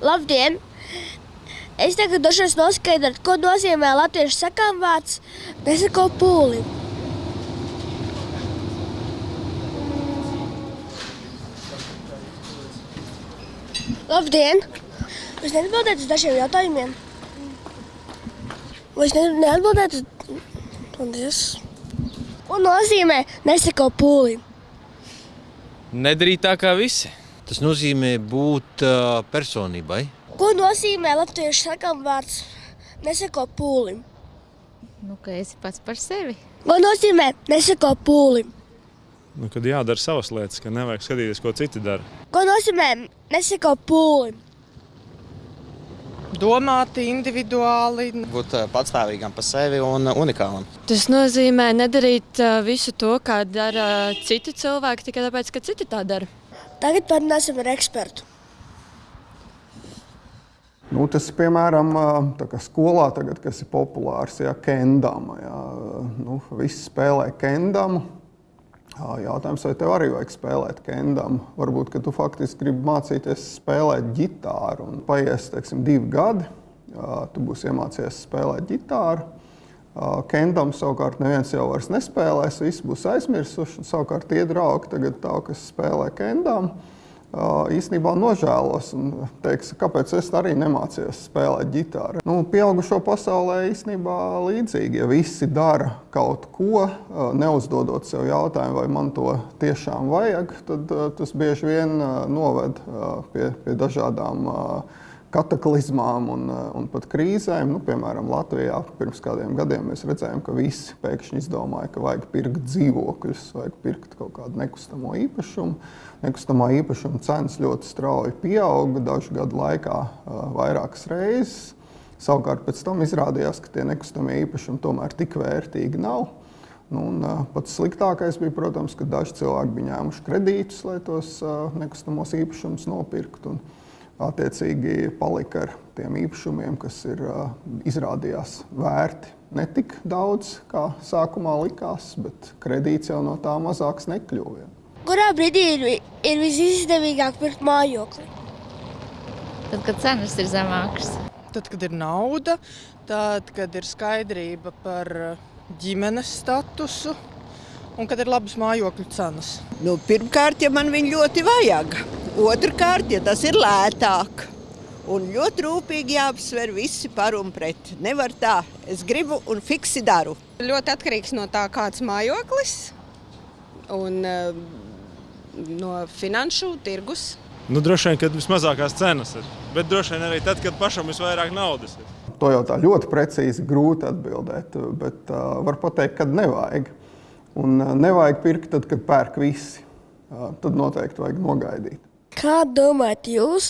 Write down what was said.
Labdien! Es tagad došos noskaidrot, ko nozīmē latviešu sakām vārds nesako pūlim. Labdien! Jūs neatbildēt uz dažiem jautājumiem? Vai es ne, neatbildētu. Paldies! Ko nozīmē nesako pūlim? Nedarīt tā kā visi. Tas nozīmē būt uh, personībai. Ko nozīmē latviešu sakām vārds nesako pūlim? Nu, ka esi pats par sevi. Ko nozīmē nesako pūlim? Nu, kad jādara savas lietas, ka nevajag skatīties, ko citi dara. Ko nozīmē nesako pūlim? domāti individuāli. būt patstāvīgam par sevi un unikālam. Tas nozīmē nedarīt visu to, kā dara citi cilvēki, tikai tāpēc, ka citi tā dara. Tagad parunāsim ar ekspertu. Nu, tas piemēram skolā, tagad, kas ir populārs, ja kendama. Ja, nu, visi spēlē kendamu. Jautājums, vai tev arī vajag spēlēt kendamu? Varbūt, ka tu faktiski gribi mācīties spēlēt ģitāru. Un paies, teiksim, divi gadi, tu būsi iemācījies spēlēt ģitāru. Kendam savukārt neviens jau vairs nespēlēs, visi būs aizmirsuši. Savukārt tie draugi tagad tā, kas spēlē kendamu īstenībā nožēlos un teiks, kāpēc es arī nemācījos spēlēt ģitāru. Nu, pieaugušo pasaulē īstenībā līdzīgi, ja visi dara kaut ko, neuzdodot sev jautājumu, vai man to tiešām vajag, tad tas bieži vien noved pie, pie dažādām kataklizmām un, un pat krīzēm. Nu, piemēram, Latvijā pirms kādiem gadiem mēs redzējām, ka visi pēkšņi izdomāja, ka vajag pirkt dzīvokļus, vajag pirkt kaut kādu nekustamo īpašumu. Nekustamā īpašuma cenas ļoti strauji pieauga dažu gadu laikā vairākas reizes. Savukārt pēc tam izrādījās, ka tie nekustamie īpašumi tomēr tik vērtīgi nav. Nu, un, uh, pats sliktākais bija, protams, ka daži cilvēki bija ņēmuši kredītus, lai tos nekustamos īpašumus nopirktu. Un, attiecīgi palika ar tiem īpašumiem, kas ir izrādījās vērti ne tik daudz, kā sākumā likās, bet kredīts jau no tā mazāks nekļuva. Kurā brīdī ir, ir visizdevīgāk pirkt mājokli? Tad, kad cenas ir zemākas. Tad, kad ir nauda, tad, kad ir skaidrība par ģimenes statusu un kad ir labas mājokļu cenas. Nu, pirmkārt, ja man viņa ļoti vajag. Otrakārt, ja tas ir lētāk. Un ļoti rūpīgi jāapsver visi par un pret. Nevar tā, es gribu un fiksi daru. Ļoti atkarīgs no tā, kāds mājoklis un uh, no finanšu tirgus. Nu, droši vien, kad vismazākās cenas ir. Bet droši vien arī tad, kad pašam visvairāk naudas ir. To jau tā ļoti precīzi grūti atbildēt, bet uh, var pateikt, kad nevajag. Un uh, nevajag pirkt tad, kad pērk visi. Uh, tad noteikti vajag nogaidīt. Kā domājat jūs?